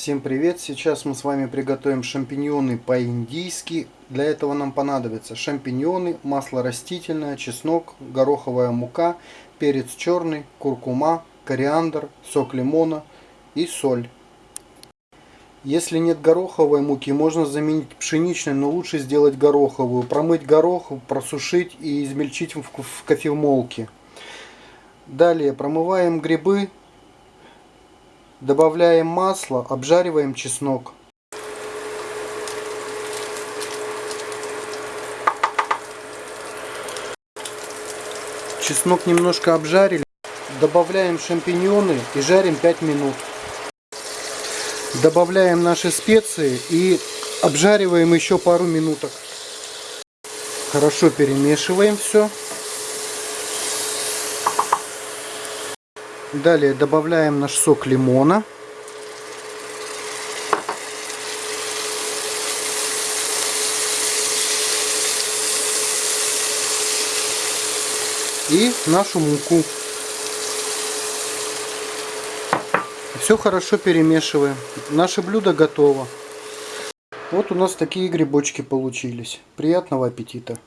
Всем привет! Сейчас мы с вами приготовим шампиньоны по-индийски. Для этого нам понадобятся шампиньоны, масло растительное, чеснок, гороховая мука, перец черный, куркума, кориандр, сок лимона и соль. Если нет гороховой муки, можно заменить пшеничной, но лучше сделать гороховую. Промыть горох, просушить и измельчить в кофемолке. Далее промываем грибы, Добавляем масло, обжариваем чеснок. Чеснок немножко обжарили. Добавляем шампиньоны и жарим 5 минут. Добавляем наши специи и обжариваем еще пару минуток. Хорошо перемешиваем все. Далее добавляем наш сок лимона. И нашу муку. Все хорошо перемешиваем. Наше блюдо готово. Вот у нас такие грибочки получились. Приятного аппетита!